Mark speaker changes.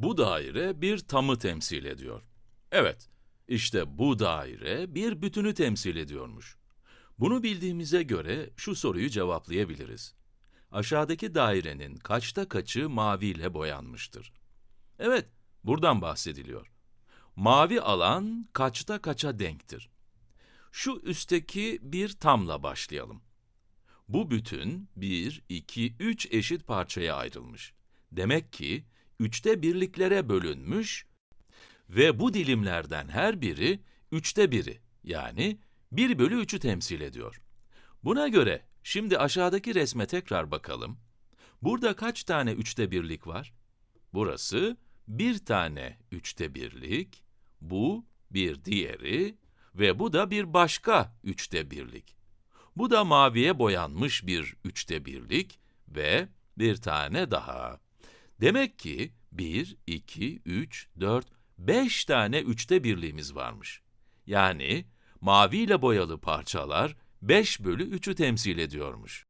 Speaker 1: Bu daire bir tamı temsil ediyor. Evet, işte bu daire bir bütünü temsil ediyormuş. Bunu bildiğimize göre şu soruyu cevaplayabiliriz. Aşağıdaki dairenin kaçta kaçı maviyle boyanmıştır? Evet, buradan bahsediliyor. Mavi alan kaçta kaça denktir? Şu üstteki bir tamla başlayalım. Bu bütün 1, 2, 3 eşit parçaya ayrılmış. Demek ki üçte birliklere bölünmüş ve bu dilimlerden her biri üçte biri yani 1 bölü 3'ü temsil ediyor. Buna göre şimdi aşağıdaki resme tekrar bakalım. Burada kaç tane üçte birlik var? Burası bir tane üçte birlik, bu bir diğeri ve bu da bir başka üçte birlik. Bu da maviye boyanmış bir üçte birlik ve bir tane daha. Demek ki 1, 2, 3, 4, 5 tane üçte birliğimiz varmış. Yani maviyle boyalı parçalar 5 bölü 3'ü temsil ediyormuş.